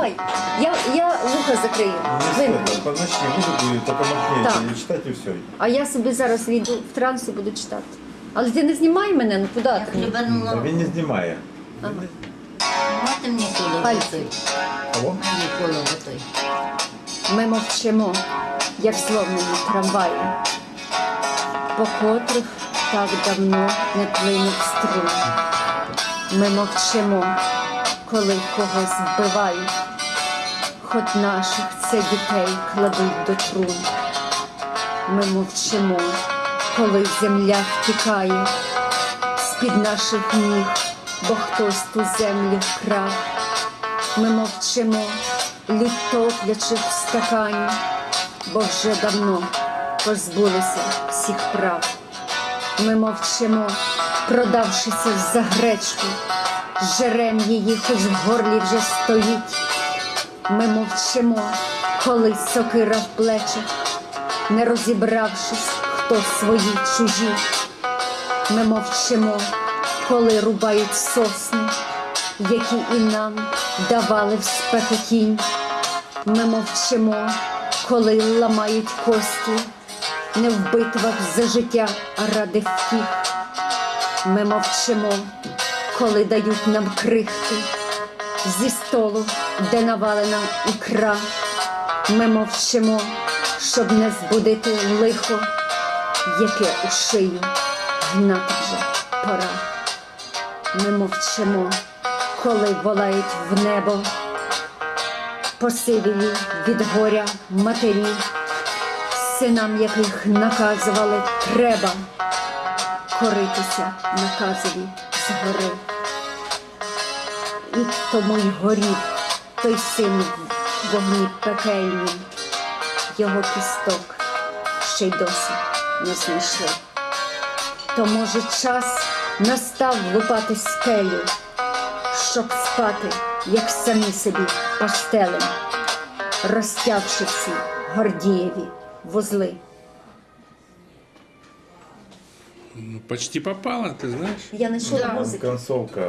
давай. Я, я вуха закрию. Не Вимкни. стоит, подночни музыку, только Так. и читать и все. А я собі зараз війду в транс і буду читати. Але ти не знімай мене, ну куди Я ти? хлібанула. Він не знімає. Мати мені коло Пальці. той. Мені коло той. Ми мовчимо, як зломлені трамваї, по котрих так давно не плинув струм. Ми мовчимо, коли когось вбивають, хоч наших це дітей кладуть до трун. Ми мовчимо, коли земля втікає з-під наших ніг, бо хтось ту землю вкрав. Ми мовчимо, лід топлячи в стакані, бо вже давно позбулися всіх прав. Ми мовчимо, продавшися за гречку, жерем її, хоч в горлі вже стоїть. Ми мовчимо, коли сокира в плечах, не розібравшись, хто свої чужі. Ми мовчимо, коли рубають сосни, які і нам давали в спеку тінь. Ми мовчимо, коли ламають кості, не в битвах за життя, а ради втіх. Ми мовчимо, коли дають нам крихти зі столу, де навалена ікра. Ми мовчимо, щоб не збудити лихо, яке у шию гнати вже пора. Ми мовчимо, коли волають в небо, посивілі від горя матері, синам яких наказували треба коритися наказові згори. І тому й горів той син в вогні пекельнім, його кісток ще й досі не знайшли. То може час настав лупати скелю, щоб спати, як самі собі пастелем, розтягши всі гордієві вузли. Ну, почти попала, ты знаешь? Я не чула Там музики. концовка